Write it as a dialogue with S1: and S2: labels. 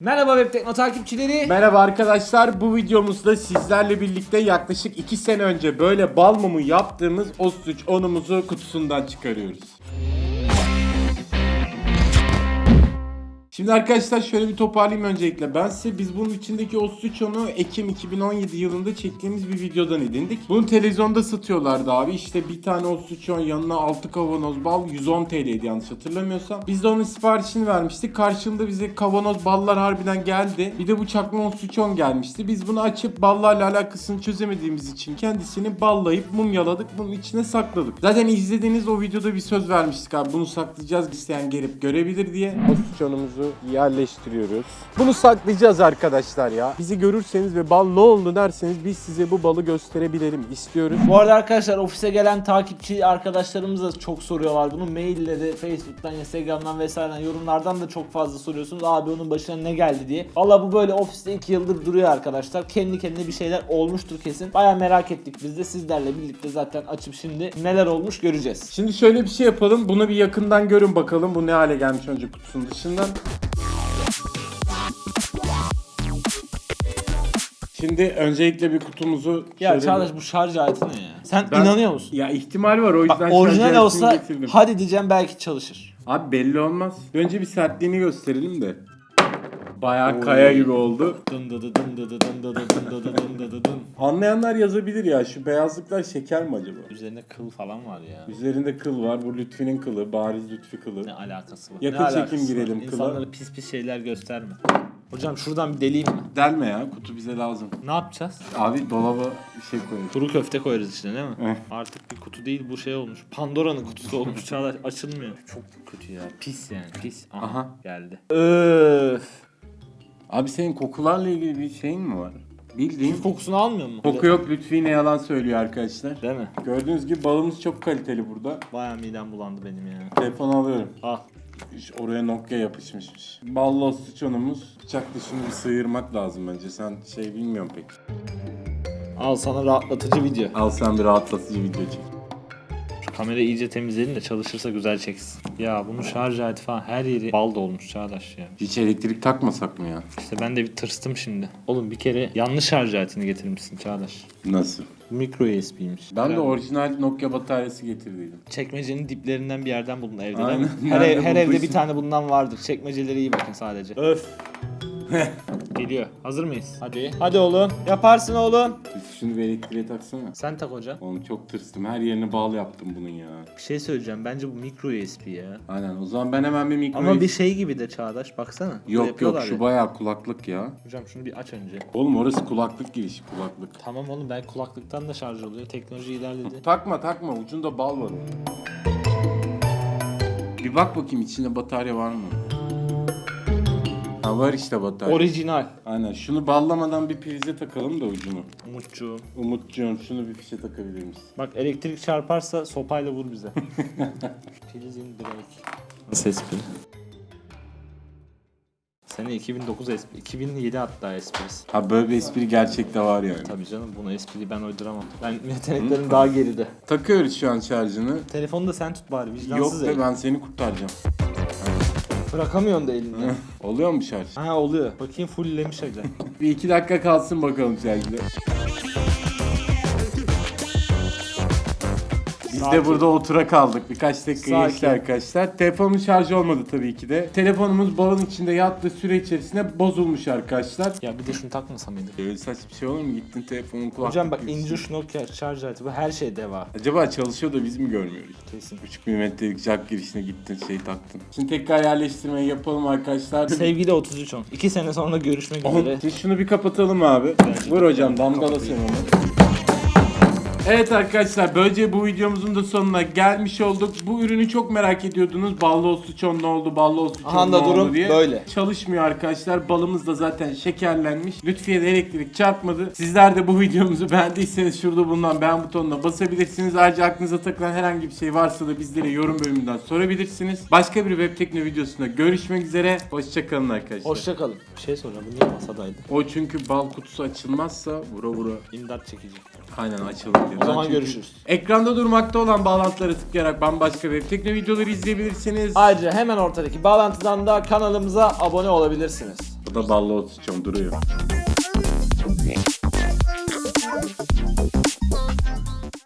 S1: Merhaba Web Tekno takipçileri.
S2: Merhaba arkadaşlar bu videomuzda sizlerle birlikte yaklaşık 2 sene önce böyle bal mumu yaptığımız Ostrich onumuzu kutusundan çıkarıyoruz. Şimdi arkadaşlar şöyle bir toparlayayım öncelikle. Ben size biz bunun içindeki Ostrich onu Ekim 2017 yılında çektiğimiz bir videodan edindik. Bunu televizyonda satıyorlardı abi. İşte bir tane Ostrich on yanına 6 kavanoz bal 110 TL'ydi yanlış hatırlamıyorsam. Biz de onun siparişini vermiştik. Karşılığında bize kavanoz ballar harbiden geldi. Bir de bu çakma Ostrich on gelmişti. Biz bunu açıp ballarla alakasını çözemediğimiz için kendisini ballayıp mumyaladık. Bunun içine sakladık. Zaten izlediğiniz o videoda bir söz vermiştik abi. Bunu saklayacağız isteyen gelip görebilir diye. Ostrich onumuzu yerleştiriyoruz. Bunu saklayacağız arkadaşlar ya. Bizi görürseniz ve bal ne oldu derseniz biz size bu balı gösterebilelim istiyoruz.
S1: Bu arada arkadaşlar ofise gelen takipçi arkadaşlarımız da çok soruyorlar bunu. Mailleri, Facebook'tan, Instagram'dan vesaireden yorumlardan da çok fazla soruyorsunuz. Abi onun başına ne geldi diye. Valla bu böyle ofiste 2 yıldır duruyor arkadaşlar. Kendi kendine bir şeyler olmuştur kesin. Baya merak ettik biz de sizlerle birlikte zaten açıp şimdi neler olmuş göreceğiz.
S2: Şimdi şöyle bir şey yapalım. Bunu bir yakından görün bakalım. Bu ne hale gelmiş önce kutusunun dışından. Şimdi öncelikle bir kutumuzu
S1: Ya Çağdaş bu şarj aleti ne ya? Sen
S2: Ben-
S1: inanıyor musun?
S2: Ya ihtimal var o yüzden
S1: Bak,
S2: şarj
S1: orijinal
S2: aletini
S1: olsa
S2: getirdim.
S1: hadi diyeceğim belki çalışır.
S2: Abi belli olmaz. Önce bir sertliğini gösterelim de. Bayağı
S1: Oy.
S2: kaya gibi oldu.
S1: Dın dı dı dın dı dı dın dı dı dın dı dı dın dı dı dın.
S2: Anlayanlar yazabilir ya şu beyazlıklar şeker mi acaba?
S1: Üzerinde kıl falan var ya.
S2: Üzerinde kıl var. Bu Lütfi'nin kılı. Bariz Lütfi kılı.
S1: Ne alakası var?
S2: Yakın
S1: Ne
S2: çekim
S1: alakası var?
S2: girelim kıla.
S1: İnsanlara pis pis şeyler gösterme. Hocam şuradan bir deleyim mi?
S2: Delme ya. Kutu bize lazım.
S1: Ne yapacağız?
S2: Abi dolaba bir şey koyalım.
S1: Kuru köfte koyarız içine değil mi?
S2: Eh.
S1: Artık bir kutu değil bu şey olmuş. Pandora'nın kutusu olmuş. Çağdaş açılmıyor. Çok kötü ya. Pis yani pis. Aha,
S2: Aha.
S1: geldi. Öf.
S2: Abi senin kokularla ilgili bir şeyin mi var? Bildiğin
S1: Kif kokusunu almıyor mu?
S2: koku yok Lütfi yine yalan söylüyor arkadaşlar.
S1: Değil mi?
S2: Gördüğünüz gibi balımız çok kaliteli burada.
S1: Baya midem bulandı benim ya.
S2: Telefonu alıyorum.
S1: Al.
S2: İş- Oraya Nokia yapışmışmış. Ballı sıçonumuz. Bıçakla şunu bir sıyırmak lazım bence. Sen şey bilmiyorum pek.
S1: Al sana rahatlatıcı video.
S2: Al sen bir rahatlatıcı video çek.
S1: Şu kamerayı iyice temizleyelim de çalışırsa güzel çeksin. Ya bunun şarj aleti falan her yeri bal dolmuş Çağdaş ya.
S2: Hiç elektrik takmasak mı ya?
S1: İşte ben de bir tırstım şimdi. Oğlum bir kere yanlış şarj aletini getirmişsin Çağdaş.
S2: Nasıl?
S1: Mikro USB'ymiş.
S2: Ben de
S1: Herhalde.
S2: orijinal Nokia bataryası getirdiydim.
S1: Çekmecenin diplerinden bir yerden buldun evde değil
S2: Aynen.
S1: Her,
S2: Nerede
S1: ev- her evde
S2: bulduysan.
S1: bir tane bundan vardır. Çekmecelere iyi bakın sadece. Öf. Geliyor. Hazır mıyız? Hadi. Hadi oğlum. Yaparsın oğlum.
S2: Şunu bir elektriğe taksana.
S1: Sen tak hocam.
S2: Oğlum çok tırstım. Her yerine bağlı yaptım bunun ya.
S1: Bir şey söyleyeceğim. Bence bu mikro USB ya.
S2: Aynen. O zaman ben hemen bir mikro...
S1: Ama bir şey gibi de Çağdaş. Baksana.
S2: Yok yok şu
S1: ya.
S2: bayağı kulaklık ya.
S1: Hocam şunu bir aç önce.
S2: Oğlum orası kulaklık girişi kulaklık.
S1: Tamam oğlum ben kulaklıktan da şarj oluyor. Teknoloji ilerledi.
S2: Takma takma ucunda bal var. Bir bak bakayım içinde batarya var mı? Ha var işte batarya.
S1: Orijinal.
S2: Aynen şunu ballamadan bir prize takalım da ucunu.
S1: Umutçuğum.
S2: Umutcuğum şunu bir fişe takabilir misin?
S1: Bak elektrik çarparsa sopayla vur bize. Prizin direkt. Nasıl espri? Sene 2009 espri. 2007 hatta esprisi.
S2: Ha böyle bir espri gerçekte var yani.
S1: Tabii canım bunu espriyi ben uyduramam. Ben yeteneklerim daha geride.
S2: Takıyoruz şu an şarjını.
S1: Telefonu da sen tut bari vicdansız
S2: Yok
S1: el.
S2: be ben seni kurtaracağım.
S1: Bırakamıyorsun da elini.
S2: Oluyor mu şarj?
S1: ha oluyor. Bakayım fulllemiş hocam.
S2: Bir iki dakika kalsın bakalım şarjda. Biz
S1: Sakin.
S2: de burada otura kaldık. Birkaç dakika
S1: Sakin.
S2: geçti arkadaşlar. Telefonun şarjı olmadı tabii ki de. Telefonumuz balın içinde yattığı süre içerisinde bozulmuş arkadaşlar.
S1: ya bir de şunu takmasa mıydık?
S2: Öyle saçma bir şey olur mu? Gittin telefonun kulaklık
S1: Hocam bak ince şu Nokia şarj aleti bu her şey deva.
S2: Acaba çalışıyor da biz mi görmüyoruz?
S1: Kesin.
S2: 3 milimetrelik jack girişine gittin şey taktın. Şimdi tekrar yerleştirmeyi yapalım arkadaşlar.
S1: Sevgili 3310. 2 sene sonra görüşmek üzere.
S2: Şimdi şunu bir kapatalım abi. Vur hocam damgala sen
S1: Kapatayım.
S2: onu. Evet arkadaşlar böylece bu videomuzun da sonuna gelmiş olduk. Bu ürünü çok merak ediyordunuz. Ballı osuçon ne oldu, ballı osuçon
S1: Aha
S2: ne
S1: da
S2: oldu
S1: durum
S2: diye.
S1: böyle.
S2: Çalışmıyor arkadaşlar. Balımız da zaten şekerlenmiş. Lütfiye de elektrik çarpmadı. Sizler de bu videomuzu beğendiyseniz şurada bulunan beğen butonuna basabilirsiniz. Ayrıca aklınıza takılan herhangi bir şey varsa da bizlere yorum bölümünden sorabilirsiniz. Başka bir web tekno videosunda görüşmek üzere. Hoşçakalın arkadaşlar.
S1: Hoşçakalın. Bir şey soracağım. Bu niye masadaydı?
S2: O çünkü bal kutusu açılmazsa vura vura
S1: İmdat çekici.
S2: aynen açılır
S1: O zaman görüşürüz.
S2: Ekranda durmakta olan bağlantılara tıklayarak bambaşka web tekno videoları izleyebilirsiniz.
S1: Ayrıca hemen ortadaki bağlantıdan da kanalımıza abone olabilirsiniz.
S2: Bu da ballı osuçon duruyor.